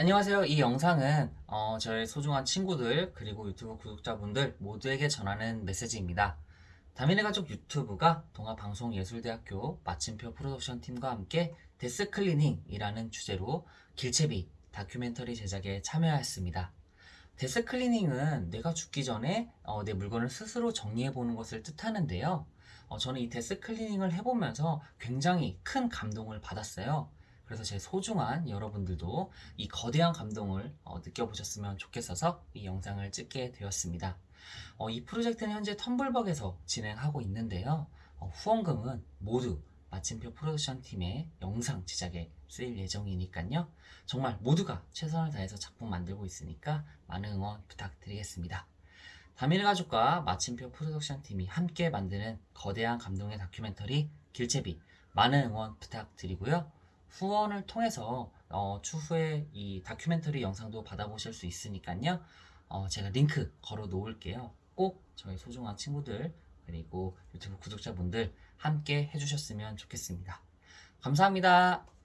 안녕하세요. 이 영상은 어, 저의 소중한 친구들 그리고 유튜브 구독자분들 모두에게 전하는 메시지입니다. 다민의 가족 유튜브가 동아방송예술대학교 마침표 프로덕션 팀과 함께 death cleaning이라는 주제로 길채비 다큐멘터리 제작에 참여하였습니다. death cleaning은 내가 죽기 전에 어, 내 물건을 스스로 정리해보는 것을 뜻하는데요. 어, 저는 이 death cleaning을 해보면서 굉장히 큰 감동을 받았어요. 그래서 제 소중한 여러분들도 이 거대한 감동을 어, 느껴보셨으면 좋겠어서 이 영상을 찍게 되었습니다. 어, 이 프로젝트는 현재 텀블벅에서 진행하고 있는데요. 어, 후원금은 모두 마침표 프로덕션 팀의 영상 제작에 쓰일 예정이니까요. 정말 모두가 최선을 다해서 작품 만들고 있으니까 많은 응원 부탁드리겠습니다. 다민의 가족과 마침표 프로덕션 팀이 함께 만드는 거대한 감동의 다큐멘터리 길채비 많은 응원 부탁드리고요. 후원을 통해서 어, 추후에 이 다큐멘터리 영상도 받아보실 수 있으니까요. 어, 제가 링크 걸어 놓을게요. 꼭 저희 소중한 친구들 그리고 유튜브 구독자분들 함께 해주셨으면 좋겠습니다. 감사합니다.